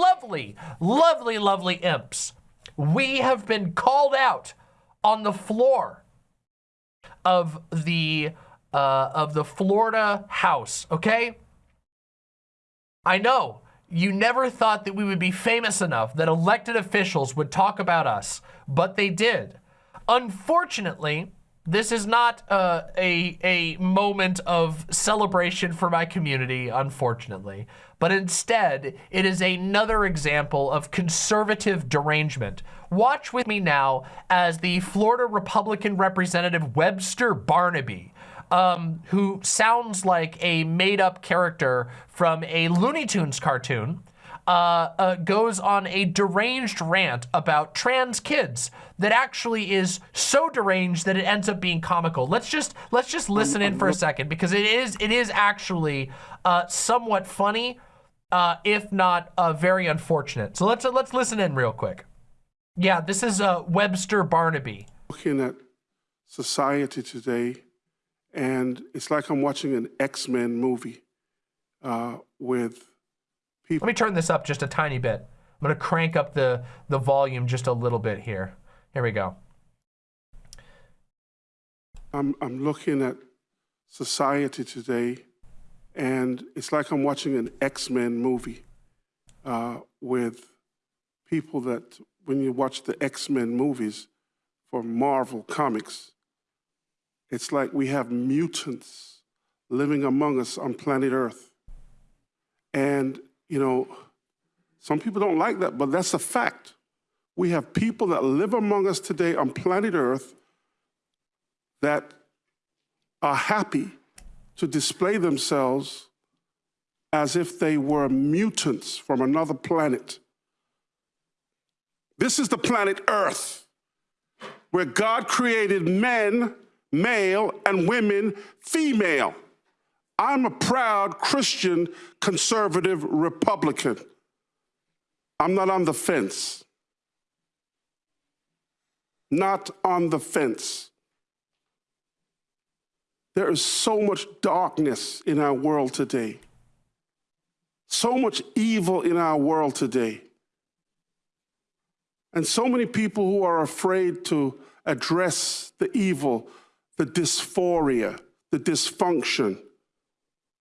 lovely, lovely, lovely imps, we have been called out on the floor of the uh, of the Florida House, okay? I know you never thought that we would be famous enough that elected officials would talk about us, but they did. Unfortunately, this is not uh, a, a moment of celebration for my community, unfortunately, but instead, it is another example of conservative derangement. Watch with me now as the Florida Republican Representative Webster Barnaby, um, who sounds like a made-up character from a Looney Tunes cartoon, uh, uh, goes on a deranged rant about trans kids that actually is so deranged that it ends up being comical. Let's just let's just listen in for a second because it is it is actually uh, somewhat funny, uh, if not uh, very unfortunate. So let's let's listen in real quick. Yeah, this is uh, Webster Barnaby. Looking at society today, and it's like I'm watching an X-Men movie uh, with let me turn this up just a tiny bit. I'm gonna crank up the, the volume just a little bit here. Here we go. I'm, I'm looking at society today, and it's like I'm watching an X-Men movie uh, with people that, when you watch the X-Men movies for Marvel Comics, it's like we have mutants living among us on planet Earth. And you know, some people don't like that, but that's a fact. We have people that live among us today on planet Earth that are happy to display themselves as if they were mutants from another planet. This is the planet Earth, where God created men, male, and women, female. I'm a proud Christian conservative Republican. I'm not on the fence. Not on the fence. There is so much darkness in our world today. So much evil in our world today. And so many people who are afraid to address the evil, the dysphoria, the dysfunction,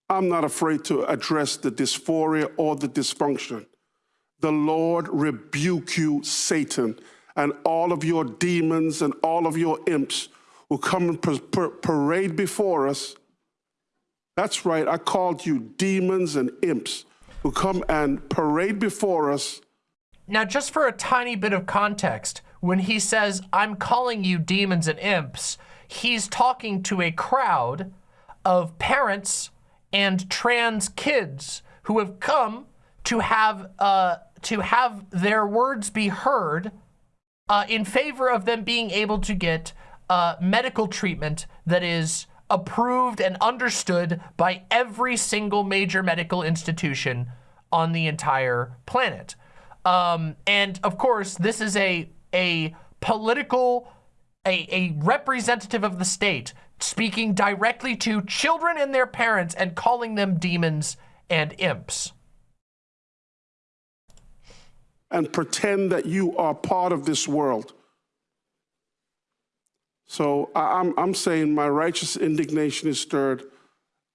I'm not afraid to address the dysphoria or the dysfunction. The Lord rebuke you, Satan, and all of your demons and all of your imps who come and parade before us. That's right, I called you demons and imps who come and parade before us. Now, just for a tiny bit of context, when he says, I'm calling you demons and imps, he's talking to a crowd of parents and trans kids who have come to have uh, to have their words be heard uh, in favor of them being able to get uh, medical treatment that is approved and understood by every single major medical institution on the entire planet. Um, and of course, this is a a political, a, a representative of the state speaking directly to children and their parents and calling them demons and imps. And pretend that you are part of this world. So I'm, I'm saying my righteous indignation is stirred.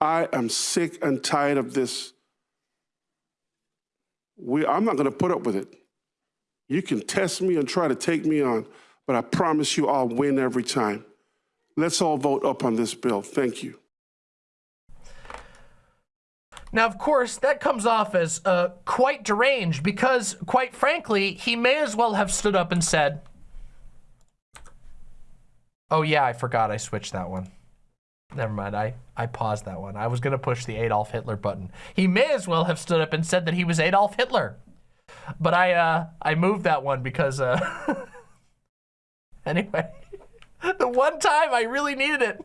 I am sick and tired of this. We, I'm not going to put up with it. You can test me and try to take me on, but I promise you I'll win every time. Let's all vote up on this bill. Thank you. Now, of course, that comes off as uh, quite deranged because, quite frankly, he may as well have stood up and said, oh yeah, I forgot I switched that one. Never mind, I, I paused that one. I was gonna push the Adolf Hitler button. He may as well have stood up and said that he was Adolf Hitler. But I, uh, I moved that one because, uh, anyway. the one time I really needed it.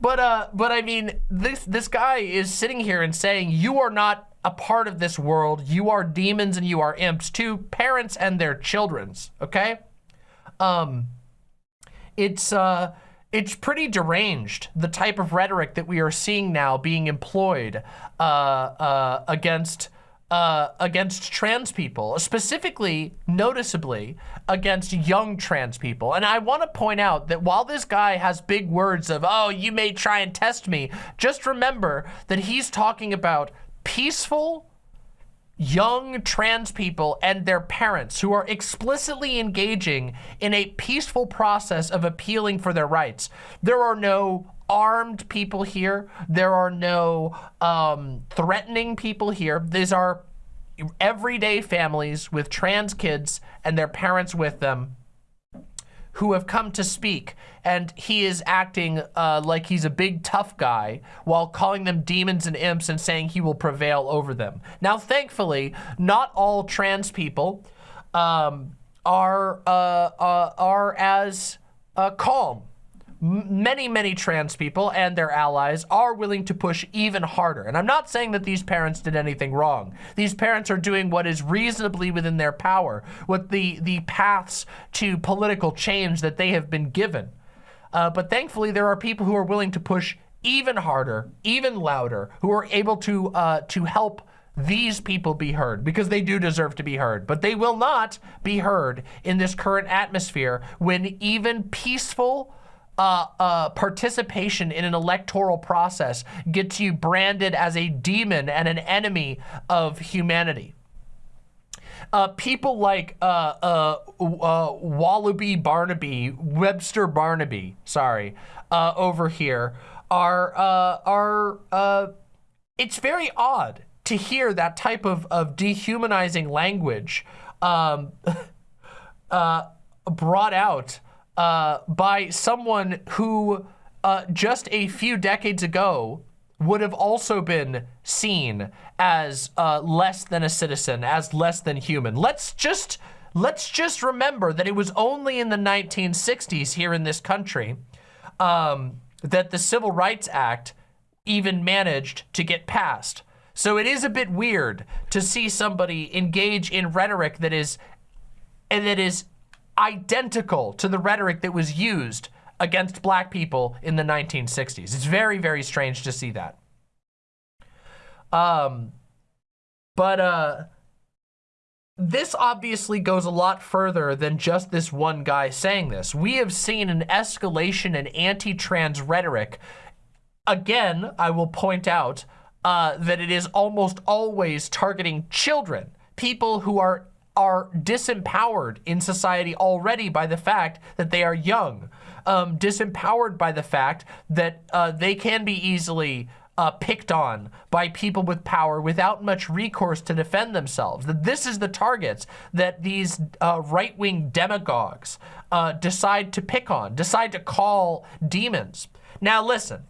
but uh, but I mean, this this guy is sitting here and saying you are not a part of this world. You are demons and you are imps to parents and their children's. Okay, um, it's uh, it's pretty deranged the type of rhetoric that we are seeing now being employed uh, uh, against uh, against trans people, specifically, noticeably, against young trans people. And I want to point out that while this guy has big words of, oh, you may try and test me, just remember that he's talking about peaceful, young trans people and their parents who are explicitly engaging in a peaceful process of appealing for their rights. There are no armed people here. There are no um, threatening people here. These are everyday families with trans kids and their parents with them who have come to speak and he is acting uh, like he's a big tough guy while calling them demons and imps and saying he will prevail over them. Now, thankfully, not all trans people um, are, uh, uh, are as uh, calm many, many trans people and their allies are willing to push even harder. And I'm not saying that these parents did anything wrong. These parents are doing what is reasonably within their power, what the, the paths to political change that they have been given. Uh, but thankfully, there are people who are willing to push even harder, even louder, who are able to, uh, to help these people be heard because they do deserve to be heard, but they will not be heard in this current atmosphere when even peaceful uh, uh, participation in an electoral process gets you branded as a demon and an enemy of humanity. Uh, people like uh, uh, uh, Wallaby Barnaby, Webster Barnaby, sorry, over here are, are it's very odd to hear that type of, of dehumanizing language um, brought out uh, by someone who uh, just a few decades ago would have also been seen as uh, less than a citizen, as less than human. Let's just let's just remember that it was only in the 1960s here in this country um, that the Civil Rights Act even managed to get passed. So it is a bit weird to see somebody engage in rhetoric that is and that is identical to the rhetoric that was used against black people in the 1960s. It's very, very strange to see that. Um, but uh, this obviously goes a lot further than just this one guy saying this. We have seen an escalation in anti-trans rhetoric. Again, I will point out uh, that it is almost always targeting children, people who are are disempowered in society already by the fact that they are young, um, disempowered by the fact that uh, they can be easily uh, picked on by people with power without much recourse to defend themselves. That this is the targets that these uh, right-wing demagogues uh, decide to pick on, decide to call demons. Now listen,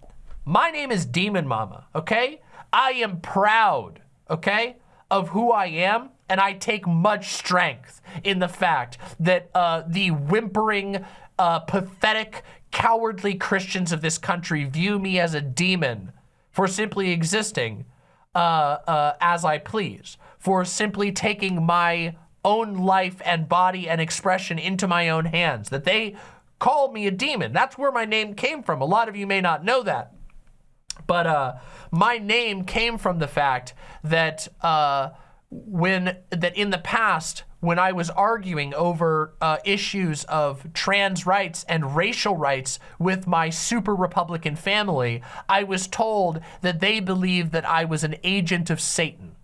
my name is Demon Mama, okay? I am proud, okay, of who I am and I take much strength in the fact that uh, the whimpering, uh, pathetic, cowardly Christians of this country view me as a demon for simply existing uh, uh, as I please, for simply taking my own life and body and expression into my own hands, that they call me a demon. That's where my name came from. A lot of you may not know that. But uh, my name came from the fact that uh, when that in the past when I was arguing over uh, issues of trans rights and racial rights with my super Republican family, I was told that they believed that I was an agent of Satan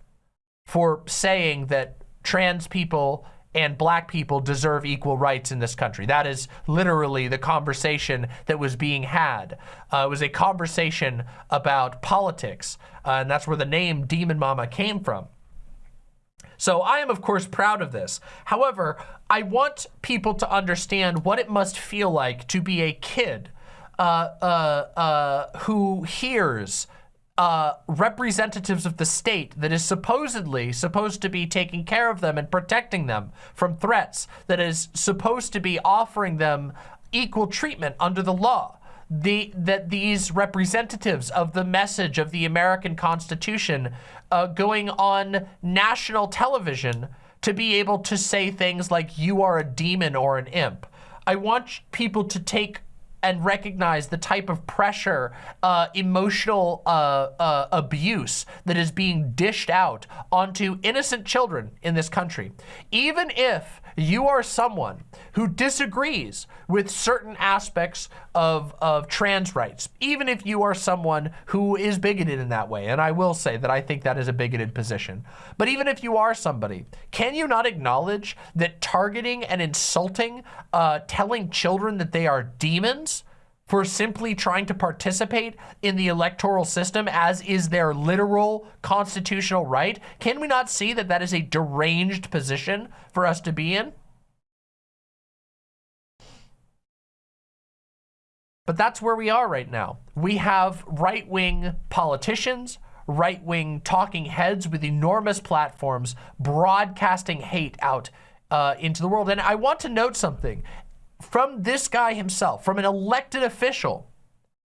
for saying that trans people and black people deserve equal rights in this country. That is literally the conversation that was being had. Uh, it was a conversation about politics, uh, and that's where the name Demon Mama came from. So I am, of course, proud of this. However, I want people to understand what it must feel like to be a kid uh, uh, uh, who hears uh, representatives of the state that is supposedly supposed to be taking care of them and protecting them from threats, that is supposed to be offering them equal treatment under the law the that these representatives of the message of the American Constitution uh, going on national television to be able to say things like you are a demon or an imp. I want people to take and recognize the type of pressure, uh, emotional uh, uh, abuse that is being dished out onto innocent children in this country. Even if you are someone who disagrees with certain aspects of, of trans rights, even if you are someone who is bigoted in that way, and I will say that I think that is a bigoted position, but even if you are somebody, can you not acknowledge that targeting and insulting, uh, telling children that they are demons, for simply trying to participate in the electoral system as is their literal constitutional right? Can we not see that that is a deranged position for us to be in? But that's where we are right now. We have right-wing politicians, right-wing talking heads with enormous platforms broadcasting hate out uh, into the world. And I want to note something from this guy himself, from an elected official,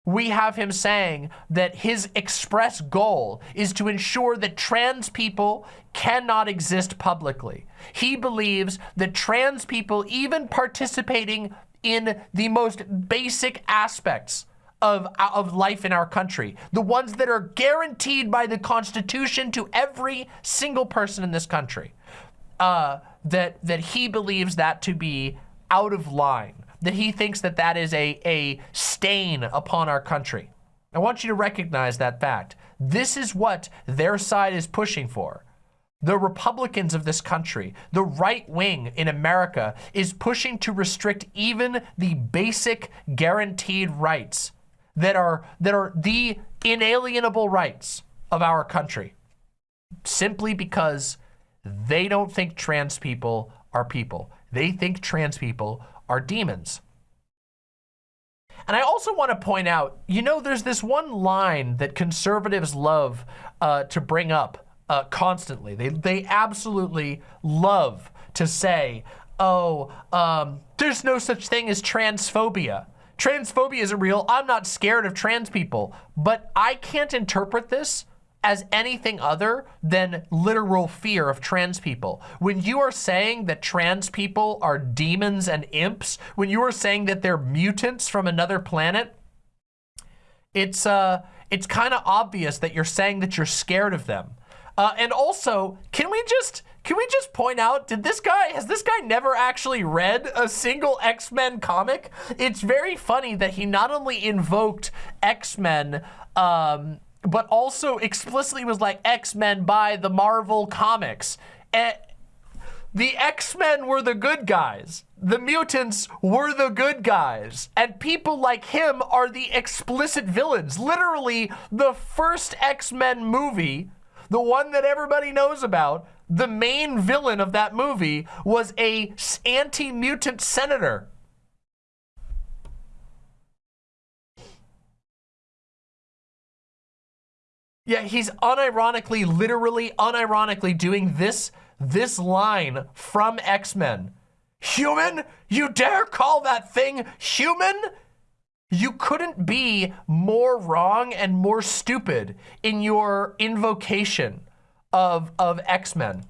we have him saying that his express goal is to ensure that trans people cannot exist publicly. He believes that trans people, even participating in the most basic aspects of, of life in our country, the ones that are guaranteed by the Constitution to every single person in this country, uh, that, that he believes that to be out of line, that he thinks that that is a, a stain upon our country. I want you to recognize that fact. This is what their side is pushing for. The Republicans of this country, the right wing in America is pushing to restrict even the basic guaranteed rights that are, that are the inalienable rights of our country simply because they don't think trans people are people. They think trans people are demons. And I also want to point out, you know, there's this one line that conservatives love uh, to bring up uh, constantly. They, they absolutely love to say, oh, um, there's no such thing as transphobia. Transphobia isn't real. I'm not scared of trans people. But I can't interpret this as anything other than literal fear of trans people. When you are saying that trans people are demons and imps, when you are saying that they're mutants from another planet, it's uh, it's kind of obvious that you're saying that you're scared of them. Uh, and also, can we just can we just point out, did this guy, has this guy never actually read a single X-Men comic? It's very funny that he not only invoked X-Men um, but also explicitly was like X-Men by the Marvel Comics. And the X-Men were the good guys. The mutants were the good guys. And people like him are the explicit villains. Literally, the first X-Men movie, the one that everybody knows about, the main villain of that movie was a anti-mutant senator Yeah, he's unironically, literally unironically doing this, this line from X-Men. Human? You dare call that thing human? You couldn't be more wrong and more stupid in your invocation of, of X-Men.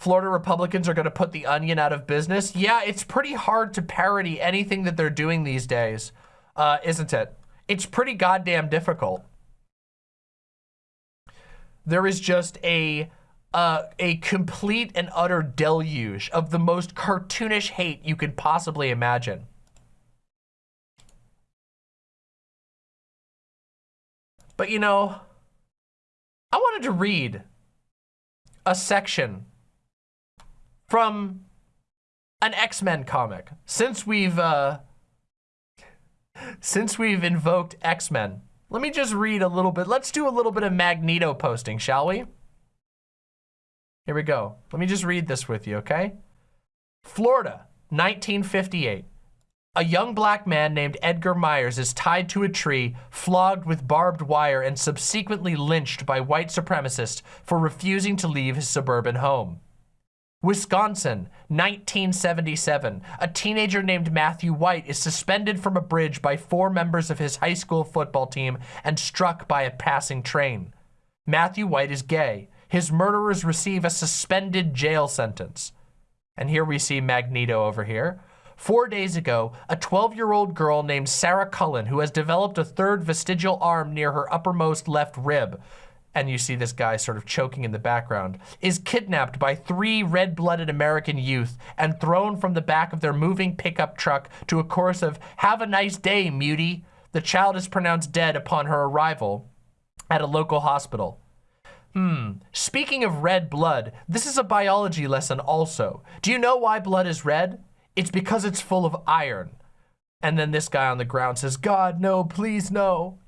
Florida Republicans are going to put the onion out of business. Yeah, it's pretty hard to parody anything that they're doing these days, uh, isn't it? It's pretty goddamn difficult. There is just a uh, a complete and utter deluge of the most cartoonish hate you could possibly imagine. But you know, I wanted to read a section from an X-Men comic. Since we've uh, since we've invoked X-Men, let me just read a little bit. Let's do a little bit of Magneto posting, shall we? Here we go. Let me just read this with you, okay? Florida, 1958. A young black man named Edgar Myers is tied to a tree, flogged with barbed wire, and subsequently lynched by white supremacists for refusing to leave his suburban home. Wisconsin, 1977. A teenager named Matthew White is suspended from a bridge by four members of his high school football team and struck by a passing train. Matthew White is gay. His murderers receive a suspended jail sentence. And here we see Magneto over here. Four days ago, a 12-year-old girl named Sarah Cullen, who has developed a third vestigial arm near her uppermost left rib, and you see this guy sort of choking in the background, is kidnapped by three red-blooded American youth and thrown from the back of their moving pickup truck to a chorus of, have a nice day, mutie. The child is pronounced dead upon her arrival at a local hospital. Hmm, speaking of red blood, this is a biology lesson also. Do you know why blood is red? It's because it's full of iron. And then this guy on the ground says, God, no, please, no.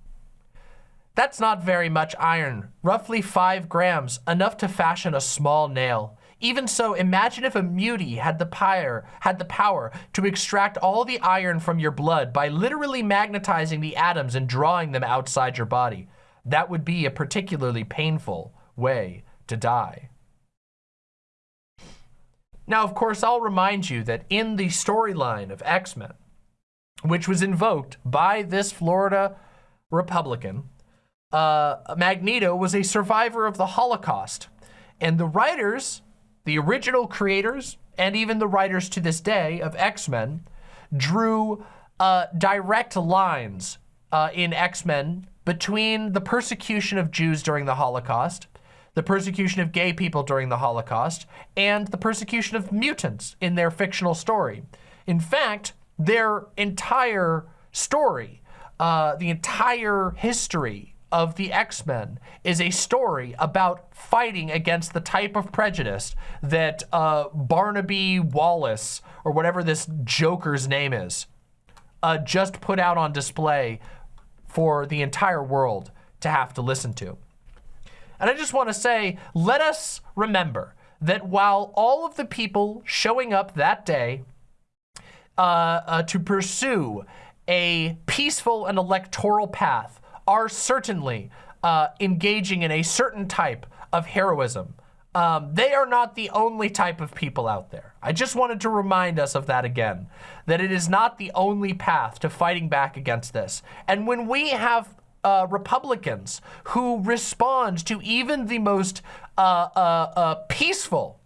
That's not very much iron, roughly five grams, enough to fashion a small nail. Even so, imagine if a mutie had the, pyre, had the power to extract all the iron from your blood by literally magnetizing the atoms and drawing them outside your body. That would be a particularly painful way to die. Now, of course, I'll remind you that in the storyline of X-Men, which was invoked by this Florida Republican, uh, Magneto was a survivor of the Holocaust. And the writers, the original creators, and even the writers to this day of X-Men, drew uh, direct lines uh, in X-Men between the persecution of Jews during the Holocaust the persecution of gay people during the Holocaust, and the persecution of mutants in their fictional story. In fact, their entire story, uh, the entire history of the X-Men is a story about fighting against the type of prejudice that uh, Barnaby Wallace, or whatever this Joker's name is, uh, just put out on display for the entire world to have to listen to. And I just want to say, let us remember that while all of the people showing up that day uh, uh, to pursue a peaceful and electoral path are certainly uh, engaging in a certain type of heroism. Um, they are not the only type of people out there. I just wanted to remind us of that again, that it is not the only path to fighting back against this. And when we have uh, Republicans who respond to even the most uh, uh, uh peaceful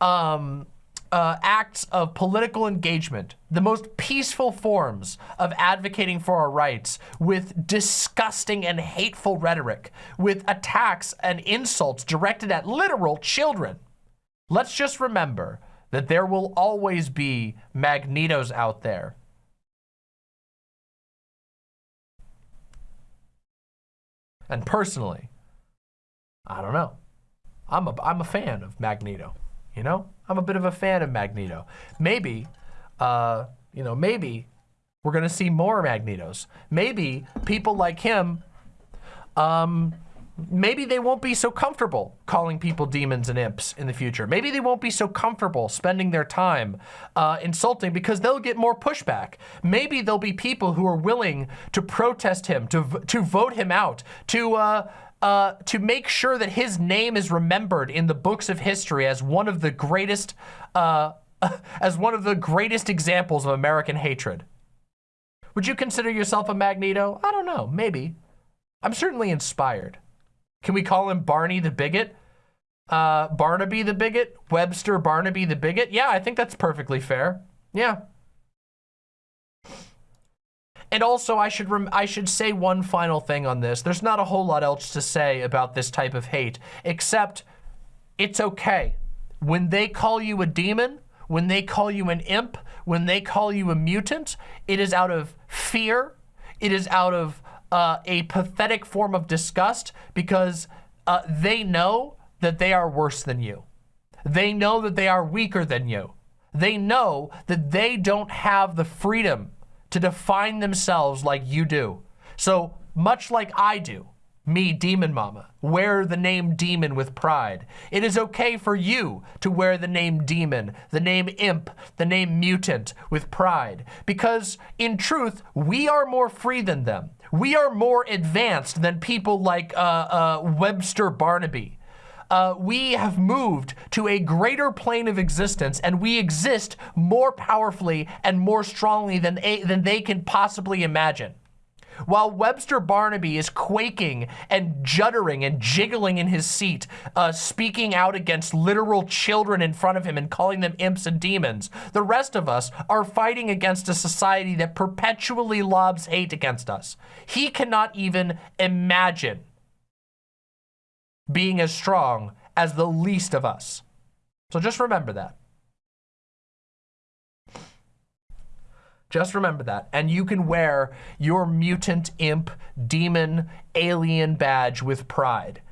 um, uh, acts of political engagement, the most peaceful forms of advocating for our rights with disgusting and hateful rhetoric, with attacks and insults directed at literal children. Let's just remember that there will always be Magnetos out there And personally, I don't know. I'm a, I'm a fan of Magneto, you know? I'm a bit of a fan of Magneto. Maybe, uh, you know, maybe we're gonna see more Magnetos. Maybe people like him um, maybe they won't be so comfortable calling people demons and imps in the future. Maybe they won't be so comfortable spending their time uh, insulting because they'll get more pushback. Maybe there'll be people who are willing to protest him, to, to vote him out, to, uh, uh, to make sure that his name is remembered in the books of history as one of the greatest, uh, as one of the greatest examples of American hatred. Would you consider yourself a Magneto? I don't know, maybe. I'm certainly inspired. Can we call him Barney the Bigot? Uh, Barnaby the Bigot? Webster Barnaby the Bigot? Yeah, I think that's perfectly fair. Yeah. And also, I should I should say one final thing on this. There's not a whole lot else to say about this type of hate, except it's okay. When they call you a demon, when they call you an imp, when they call you a mutant, it is out of fear. It is out of uh, a pathetic form of disgust because uh, they know that they are worse than you. They know that they are weaker than you. They know that they don't have the freedom to define themselves like you do. So much like I do, me, Demon Mama, wear the name Demon with pride. It is okay for you to wear the name Demon, the name Imp, the name Mutant with pride. Because in truth, we are more free than them. We are more advanced than people like uh, uh, Webster Barnaby. Uh, we have moved to a greater plane of existence and we exist more powerfully and more strongly than, than they can possibly imagine. while Webster Barnaby is quaking and juddering and jiggling in his seat, uh, speaking out against literal children in front of him and calling them imps and demons, the rest of us are fighting against a society that perpetually lobs hate against us. He cannot even imagine being as strong as the least of us. So just remember that. Just remember that. And you can wear your mutant, imp, demon, alien badge with pride.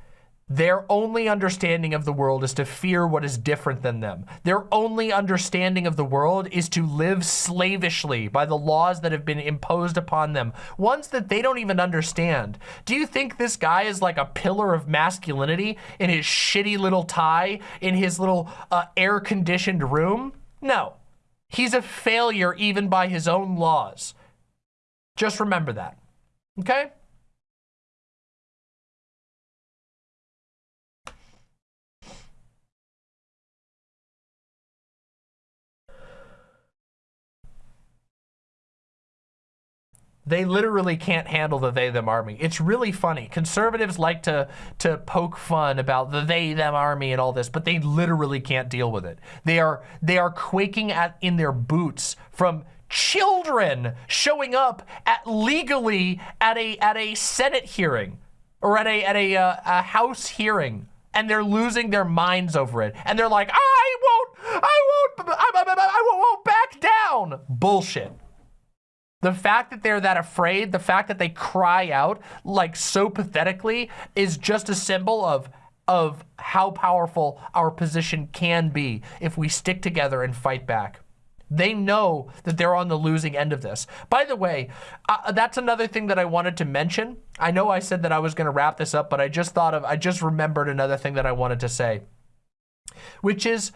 Their only understanding of the world is to fear what is different than them. Their only understanding of the world is to live slavishly by the laws that have been imposed upon them, ones that they don't even understand. Do you think this guy is like a pillar of masculinity in his shitty little tie, in his little uh, air-conditioned room? No. He's a failure even by his own laws. Just remember that, okay? They literally can't handle the they them army. It's really funny. Conservatives like to to poke fun about the they them army and all this, but they literally can't deal with it. They are they are quaking at in their boots from children showing up at legally at a at a Senate hearing or at a at a, uh, a House hearing, and they're losing their minds over it. And they're like, I won't, I won't, I, I, I won't back down. Bullshit. The fact that they're that afraid, the fact that they cry out like so pathetically is just a symbol of of how powerful our position can be if we stick together and fight back. They know that they're on the losing end of this. By the way, uh, that's another thing that I wanted to mention. I know I said that I was going to wrap this up, but I just thought of, I just remembered another thing that I wanted to say, which is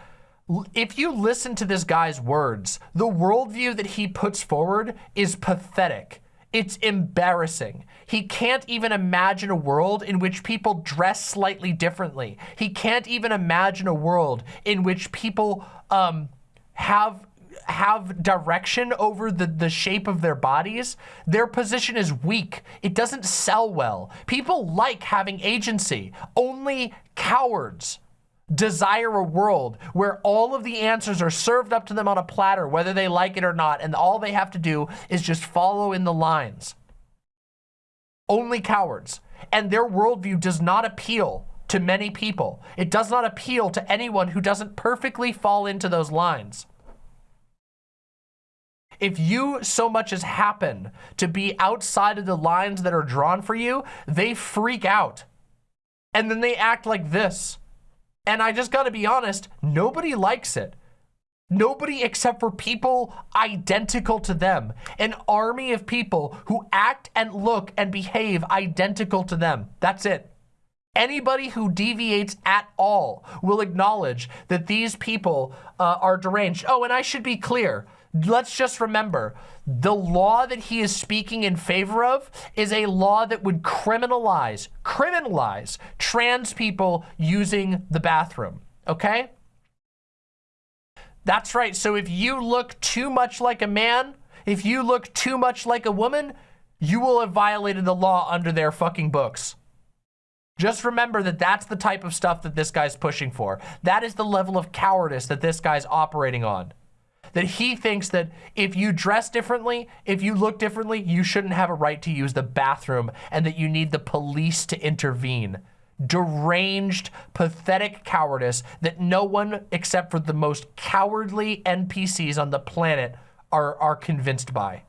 if you listen to this guy's words, the worldview that he puts forward is pathetic. It's embarrassing. He can't even imagine a world in which people dress slightly differently. He can't even imagine a world in which people um, have have direction over the, the shape of their bodies, their position is weak. It doesn't sell well. People like having agency. Only cowards desire a world where all of the answers are served up to them on a platter, whether they like it or not, and all they have to do is just follow in the lines. Only cowards. And their worldview does not appeal to many people. It does not appeal to anyone who doesn't perfectly fall into those lines. If you so much as happen to be outside of the lines that are drawn for you, they freak out. And then they act like this. And I just gotta be honest, nobody likes it. Nobody except for people identical to them. An army of people who act and look and behave identical to them. That's it. Anybody who deviates at all will acknowledge that these people uh, are deranged. Oh, and I should be clear let's just remember, the law that he is speaking in favor of is a law that would criminalize, criminalize trans people using the bathroom, okay? That's right, so if you look too much like a man, if you look too much like a woman, you will have violated the law under their fucking books. Just remember that that's the type of stuff that this guy's pushing for. That is the level of cowardice that this guy's operating on that he thinks that if you dress differently, if you look differently, you shouldn't have a right to use the bathroom and that you need the police to intervene. Deranged, pathetic cowardice that no one except for the most cowardly NPCs on the planet are, are convinced by.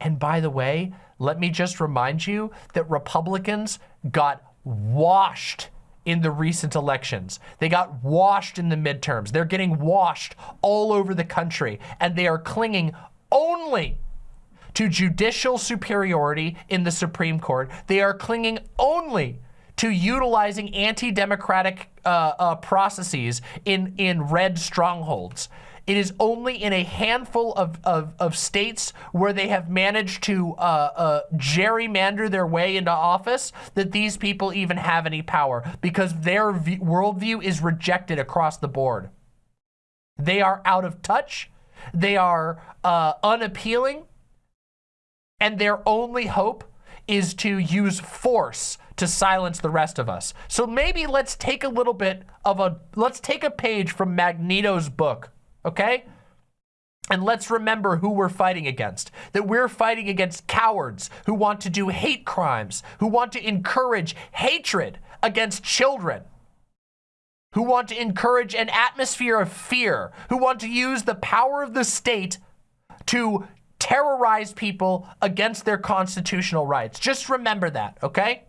And by the way, let me just remind you that Republicans got washed in the recent elections. They got washed in the midterms. They're getting washed all over the country, and they are clinging only to judicial superiority in the Supreme Court. They are clinging only to utilizing anti-democratic uh, uh, processes in, in red strongholds. It is only in a handful of, of, of states where they have managed to uh, uh, gerrymander their way into office that these people even have any power because their worldview is rejected across the board. They are out of touch. They are uh, unappealing. And their only hope is to use force to silence the rest of us. So maybe let's take a little bit of a, let's take a page from Magneto's book, okay? And let's remember who we're fighting against. That we're fighting against cowards who want to do hate crimes, who want to encourage hatred against children, who want to encourage an atmosphere of fear, who want to use the power of the state to terrorize people against their constitutional rights. Just remember that, okay?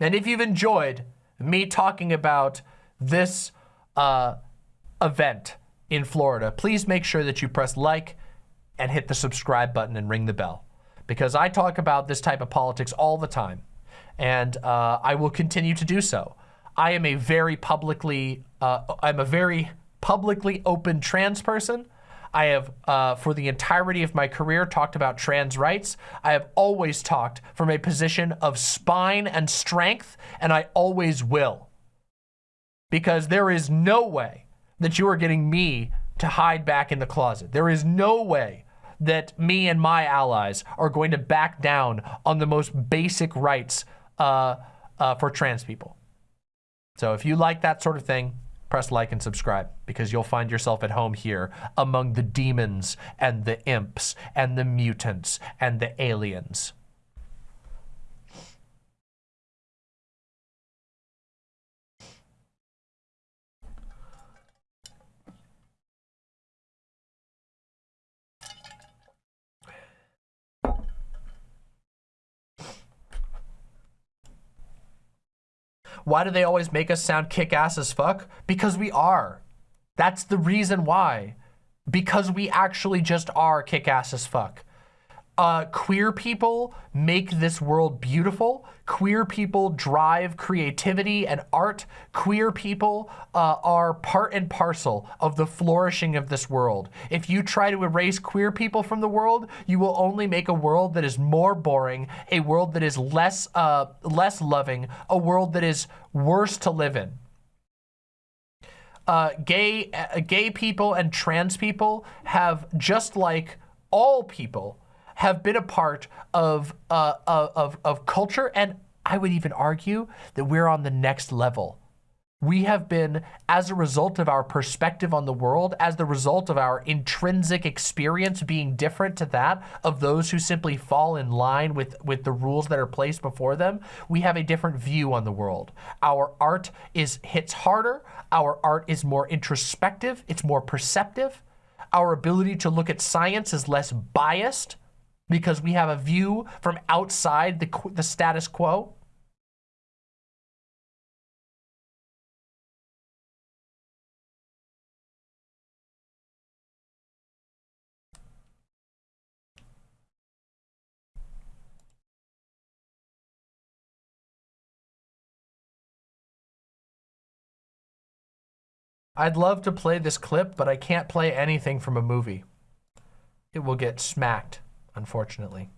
And if you've enjoyed me talking about this uh, event in Florida, please make sure that you press like and hit the subscribe button and ring the bell because I talk about this type of politics all the time and uh, I will continue to do so. I am a very publicly, uh, I'm a very publicly open trans person. I have, uh, for the entirety of my career, talked about trans rights. I have always talked from a position of spine and strength, and I always will. Because there is no way that you are getting me to hide back in the closet. There is no way that me and my allies are going to back down on the most basic rights uh, uh, for trans people. So if you like that sort of thing, press like and subscribe because you'll find yourself at home here among the demons and the imps and the mutants and the aliens. Why do they always make us sound kick-ass as fuck? Because we are. That's the reason why. Because we actually just are kick-ass as fuck uh, queer people make this world beautiful. Queer people drive creativity and art. Queer people uh, are part and parcel of the flourishing of this world. If you try to erase queer people from the world, you will only make a world that is more boring, a world that is less, uh, less loving, a world that is worse to live in. Uh, gay, uh, gay people and trans people have, just like all people, have been a part of, uh, of, of culture, and I would even argue that we're on the next level. We have been, as a result of our perspective on the world, as the result of our intrinsic experience being different to that of those who simply fall in line with, with the rules that are placed before them, we have a different view on the world. Our art is hits harder, our art is more introspective, it's more perceptive, our ability to look at science is less biased, because we have a view from outside the, the status quo? I'd love to play this clip, but I can't play anything from a movie. It will get smacked unfortunately.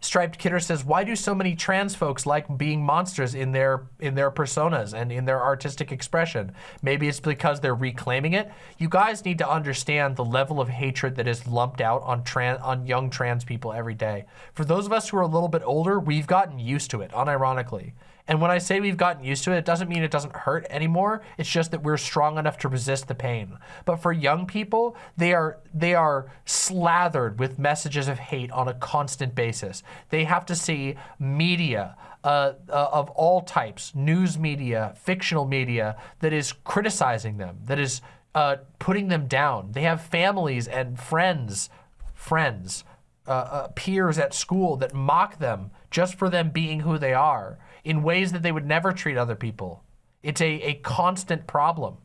Striped Kidder says, why do so many trans folks like being monsters in their in their personas and in their artistic expression? Maybe it's because they're reclaiming it. You guys need to understand the level of hatred that is lumped out on trans on young trans people every day. For those of us who are a little bit older, we've gotten used to it, unironically. And when I say we've gotten used to it, it doesn't mean it doesn't hurt anymore. It's just that we're strong enough to resist the pain. But for young people, they are they are slathered with messages of hate on a constant basis. They have to see media uh, uh, of all types, news media, fictional media, that is criticizing them, that is uh, putting them down. They have families and friends, friends, uh, uh, peers at school that mock them just for them being who they are in ways that they would never treat other people. It's a, a constant problem.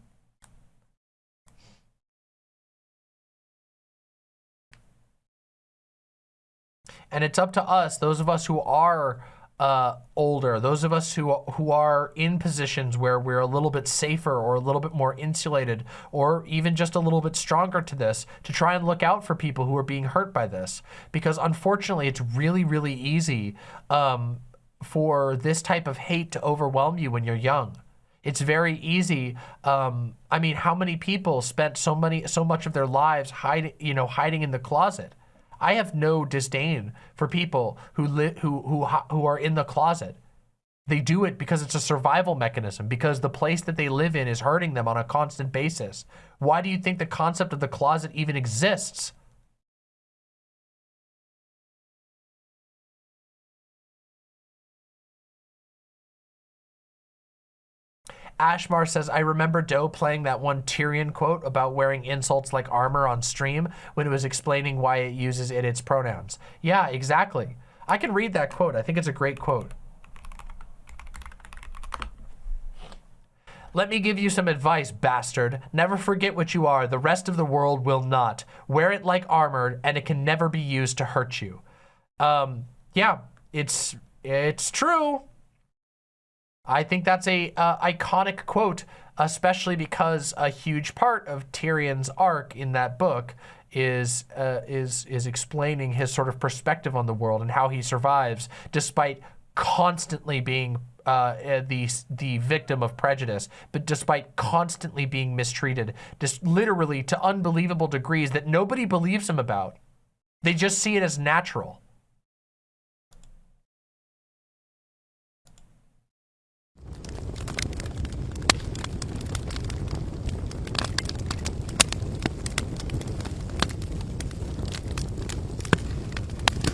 And it's up to us, those of us who are uh, older, those of us who, who are in positions where we're a little bit safer or a little bit more insulated or even just a little bit stronger to this, to try and look out for people who are being hurt by this. Because unfortunately, it's really, really easy um, for this type of hate to overwhelm you when you're young. It's very easy. Um, I mean, how many people spent so many, so much of their lives hiding, you know, hiding in the closet? I have no disdain for people who li- who who who are in the closet. They do it because it's a survival mechanism, because the place that they live in is hurting them on a constant basis. Why do you think the concept of the closet even exists? Ashmar says, I remember Doe playing that one Tyrion quote about wearing insults like armor on stream when it was explaining why it uses it its pronouns. Yeah, exactly. I can read that quote. I think it's a great quote. Let me give you some advice, bastard. Never forget what you are. The rest of the world will not. Wear it like armor, and it can never be used to hurt you. Um, yeah, it's it's true. I think that's a uh, iconic quote, especially because a huge part of Tyrion's arc in that book is uh, is is explaining his sort of perspective on the world and how he survives despite constantly being uh, uh the the victim of prejudice, but despite constantly being mistreated, just literally to unbelievable degrees that nobody believes him about. They just see it as natural.